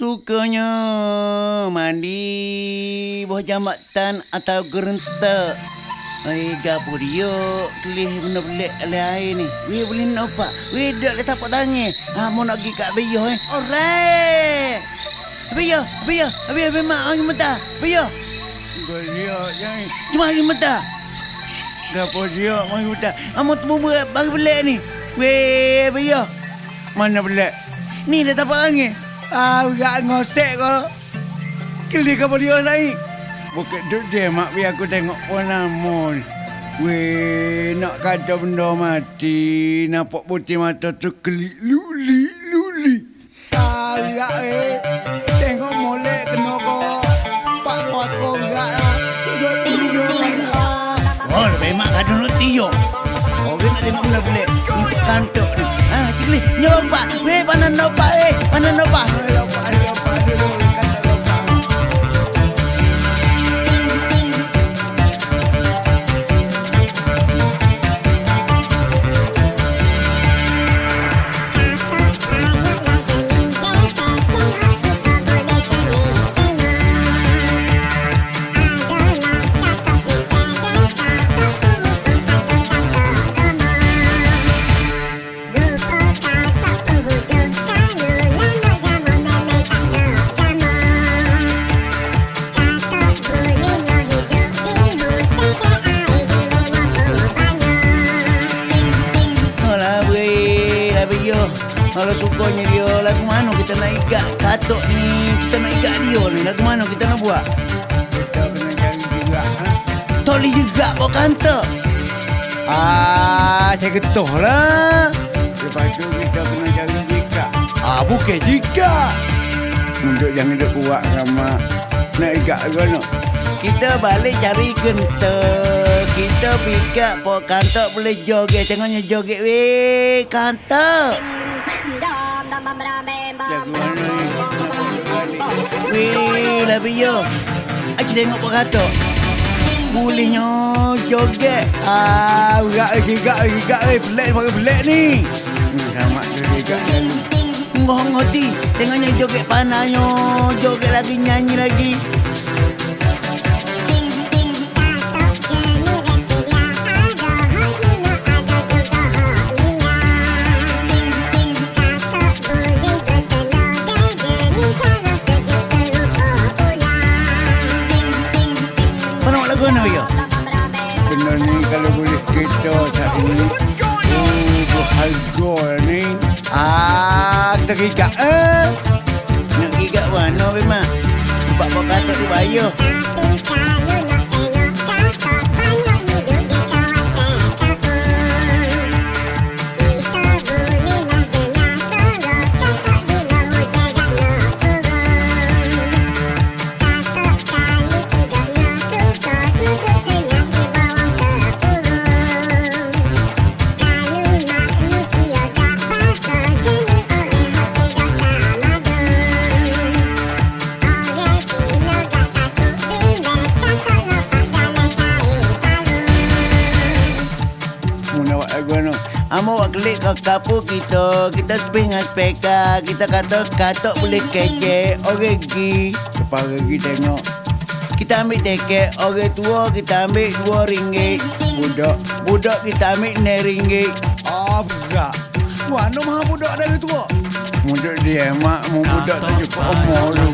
Sukanya mandi buah jambatan atau gerenta. Ai gapo dia kelih benda pelik oleh air ni. Weh boleh nampak. Weh dak le tapak tangan. Ha mau nak pergi kat beyo eh. Alright. Beyo, beyo, beyo memang angin mentah. Beyo. Beyo jangan. Cuma angin mentah. Gapo dia mai hutan. Amo temu bagi pelik ni. Weh beyo. Mana pelik? Ni dah tapak angin. Ah, enggak ngosek kau. Kelih gapo dia sai. Bukan duduk dia mak biar aku tengok nama ni. Weh, nak kata benda mati. Nampak putih mata tu kelik luli, luli. Kagak eh. Tengok molek kena kau. Pak pak kau enggak lah. Duduk duduk lah. Oh, lebih mak kata nak tiup. Orang nak tengok benda pelik. Ni kantuk Weh, mana nopa Kalau sukanya dia, lagu mana kita nak ikat katok ni? Kita nak ikat dia ni, lagu mana kita nak buat? Kita kena cari juga, ha? Toli juga kantor. Ah, saya getuh lah. Lepas tu kita kena cari jika. Ah, bukan jika. Untuk jangan duk kuat sama nak ikat ke no. Kita balik cari kental. Kita pikat pok kantor boleh joget. Tengoknya joget weh. Kantor. Weh, lah biyo. Aku tengok pok kantor. Bolehnya joget. Ah, gak lagi, gak lagi, gak lagi. Pelik, pakai pelik ni. Sama tu dekat lalu. Ngoh ngoti. Tengoknya joget panahnya. Joget lagi, nyanyi lagi. Ah, kita gigat eh. Nak gigat mana klik ke kapu kita. Kita spin dengan speka. Kita kata katok boleh kece. Orang gi. Lepas gi tengok. Kita ambil tiket. Orang tua kita ambil dua ringgit. Budak. Budak kita ambil enam ringgit. Ah, budak. Mana maha budak dari tua? Budak dia mak. Mu budak tu cukup umur tu.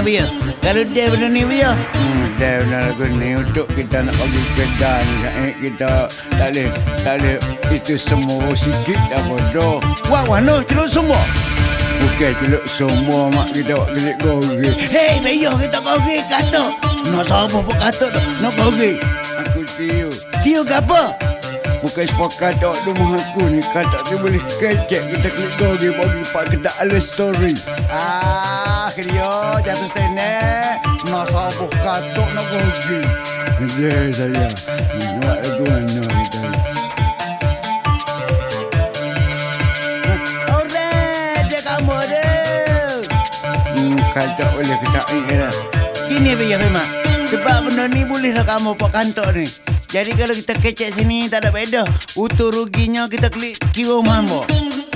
Ha, Bia. Kalau dia benda ni, Bia. Hmm, dia benda lagu ni untuk kita nak pergi kedai ni. Eh, kita tak boleh, tak boleh. Itu semua sikit dah bodoh. Wah, wah, no, celuk semua. Bukan celuk semua, mak kita buat kelik goreng. Hei, Bia, kita goreng kata. Nak siapa pun kata tu, nak goreng. Aku tiu. Tiu ke apa? Bukan sepakat tak ada rumah aku ni. Kan tu boleh kecek. Kita klik story Bagi pak kedak ala story. Ah, kerja jatuh stand Nak sabuk katok nak pergi. Yeah, saya. Nak aku mana kita kacau hmm, kan boleh kacau ini lah. Gini biar mak, Sebab benda ni boleh lah kamu buat kantor ni. Jadi kalau kita kecek sini tak ada beda. Utuh ruginya kita klik kira mambo.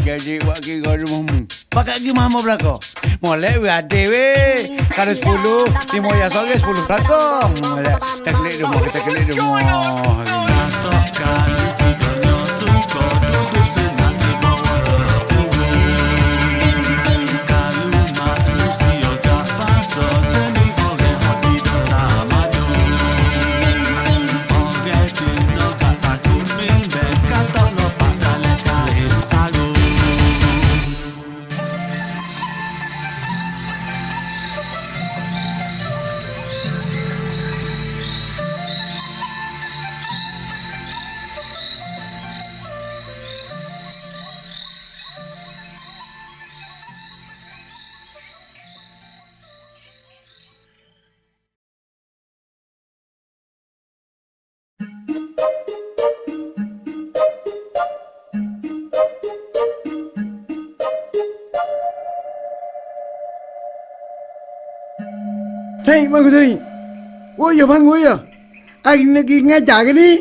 Jadi buat kira rumahmu. Pakai kira mambo belakang. Molek we ada we. Kalau sepuluh, lima ya sore sepuluh belakang. Molek. Kita klik rumah, kita klik rumah. Hei, bangun Hei. Oh ya, bangun ya. Hari ni lagi ngajar ke ni?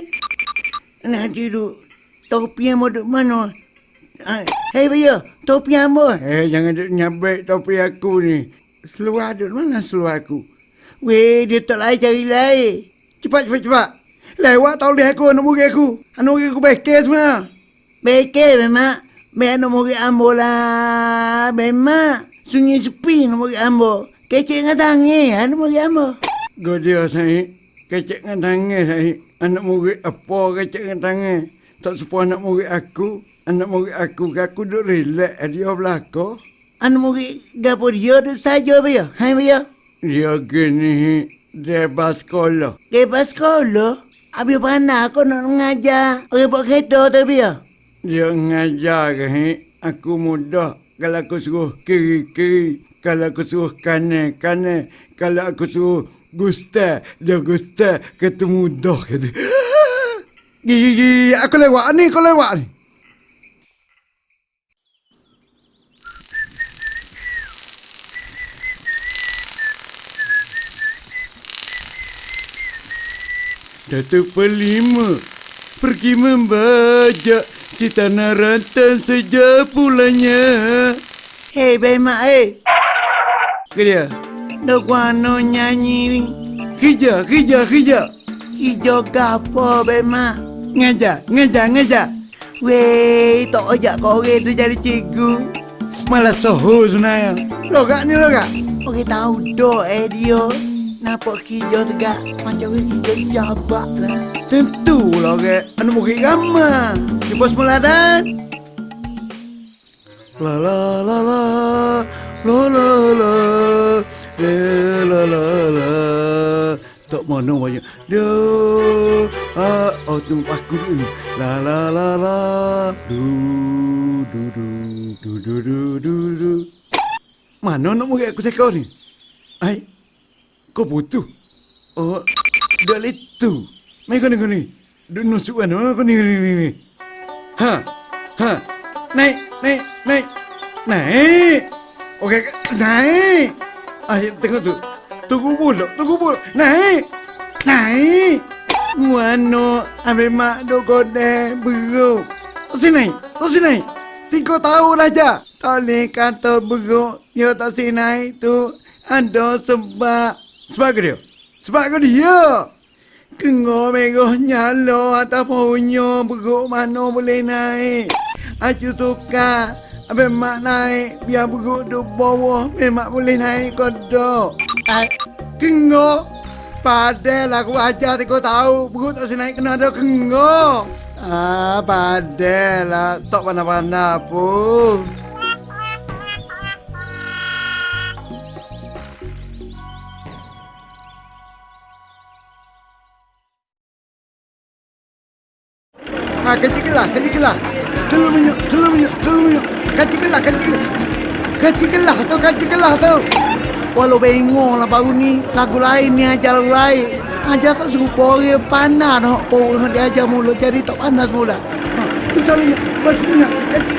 Nak tidur. Topi yang mau duduk mana? Hei Bia, topi yang mau? Eh, jangan duk nyabek topi aku ni. Seluar duk mana seluar aku? Weh, dia tak lain cari lain. Cepat, cepat, cepat. Lewat tau lihat aku, anak murid aku. Anak murid aku bekir sebenarnya. Bekir memang. Memang nak murid ambo lah. Memang. Sunyi sepi nak murid ambo. Kecik dengan tangi, anak murid. Kau dia, saya. Kecek dengan tangan, saya. Anak murid apa kecek dengan tangan? Tak sepuh anak murid aku. Anak murid aku, aku duk relax. Dia belakang. Anak murid gapo dia tu saja Bia. Hai Bia. Dia gini, dia sekolah. Lepas sekolah, Abi mana aku nak mengajar. Orang buat kereta tu Bia. Dia ngajar ke, aku mudah. Kalau aku suruh kiri-kiri, kalau aku suruh kanan-kanan, kalau aku suruh gusta, dia gusta, kata mudah kata. Gigi, gigi, aku lewat ni, aku lewat ni. Datuk Pelima pergi membajak si tanah rantan sejak pulangnya. Hei Bima, eh. Ke dia? Dok wano nyanyi ni. Hija, hija, hija. Hijau gapo Bima. Ngajar, ngajar, ngajar. Weh, tak ajak orang tu jadi cikgu. Malah soho sebenarnya. Logak ni logak. Orang tahu dok eh dia. Nampak hijau tegak. Macam orang hijau jabak lah. Tentulah ke. Anak murid ramah. Di pos meladan. La la la la. La la la. La la la la. Tak mana banyak. Dia. Ah, oh tu aku. La la la la. Du du du du du du du du. Mana nak murid aku sekor ni? Ai. Kau butuh. Oh, dah itu. Mai kau ni kau ni. Duk nusuk kan? Kau ni ni ni. Ha, ha. Naik, naik, naik, naik. Okey, naik. Ah, tengok tu. Tunggu pula, tunggu pula. Naik, naik. Guano, ambil mak duk kode beruk. Tak sini, tak sini. Tiga tahun aja. Tak boleh kata beruk. Dia tak sini tu. Ada sebab. Sebab ke dia? Sebab ke dia? Kengo merah nyala atas pohonnya beruk mana boleh naik. Aku suka. Habis mak naik biar beruk duduk bawah. Memang boleh naik kau dok. Eh, kengo. Padahal aku ajar tiga tahu. Beruk tak naik kena ada kengo. Ah, padahal lah. Tak pandai-pandai pun. Ha, kecil gelah, kecil gelah. Kecil gelah, kecil gelah. Kecil gelah tu, kecil gelah tu. Walau bengong lah baru ni. Lagu lain ni ajar lagu lain. Ajar tak serupa orang pandai nak Orang dia ajar mula jadi tak panas mula. Ha, kecil gelah, kecil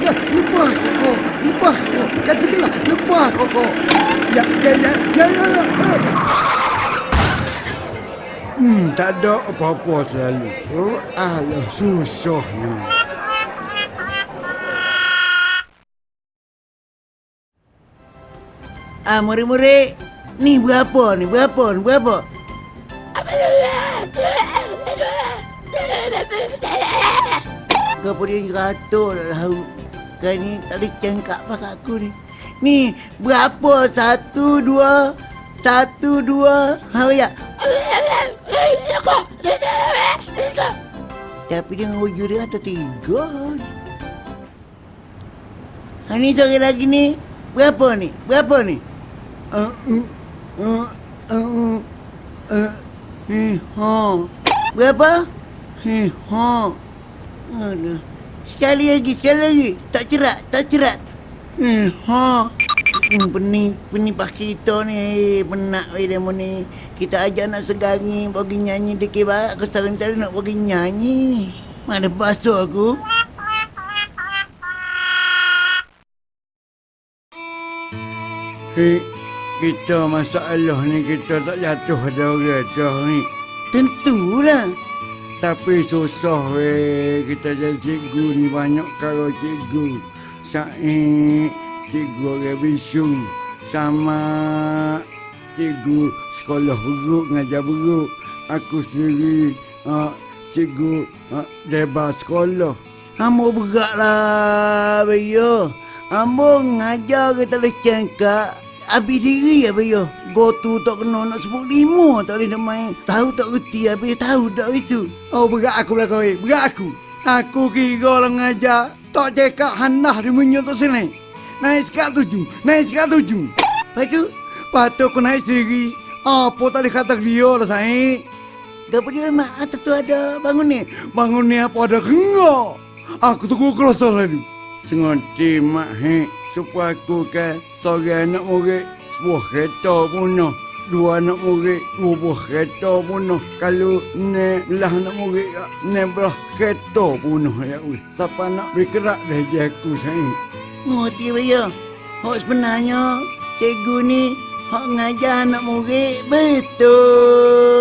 gelah. Lupa aku, lupa lepas kau. Katakanlah, lepas kau kau. Ya, ya, ya, ya, ya, ya. Eh. Hmm, tak ada apa-apa selalu. Oh, alah, susahnya. Ah, murid-murid. Ni berapa ni? Berapa ni? Berapa? Kau punya ratul lah. Kau ni tak boleh cengkak pakai aku ni. Ni berapa? Satu, dua. Satu, dua. Ha, ya. Tapi dia wujud dia atau tiga ni. Ha, ni seorang lagi ni. Berapa ni? Berapa ni? Berapa? Eh, ha. Sekali lagi, sekali lagi. Tak cerat, tak cerat. Eh, ha. Hmm, pening, pening pak kita ni. Eh, penak weh demo ni. Kita ajak nak segangi, bagi nyanyi dikit barat. Aku sekarang nak bagi nyanyi. Mana basuh aku? Hei, kita masalah ni kita tak jatuh ada orang ni. Tentulah. Tapi susah weh kita jadi cikgu ni banyak kalau cikgu. Sa'i cikgu orang bisu sama cikgu sekolah buruk ngajar buruk. Aku sendiri uh, cikgu uh, debat sekolah. Ambo berat lah. Ambo ngajar kita boleh cengkak. Habis diri ya, Bayo. Gotu tak kena nak sebut lima tak boleh nak main. Tahu tak reti, habis tahu tak bisu. Oh berat aku lah kau eh, berat aku. Aku kira lah ngajar. Tak cekak hanah di menyok tak sini. Naik sekat tujuh, naik sekat tujuh. Lepas tu, Patut aku naik sendiri. Apa tadi kata dia lah saya? gapa dia mak tu ada bangun ni. Bangun ni apa ada kenga? Aku tunggu kerasa lagi. Sengaja mak he. Supaya aku ke seorang anak murid sebuah kereta punah. Dua anak murid buah kereta punah. Kalau ne belah anak murid ne belah kereta punah ya. Siapa nak bergerak dah je aku saya. Ngerti, Bayo. Hak sebenarnya, cikgu ni hak ngajar anak murid betul.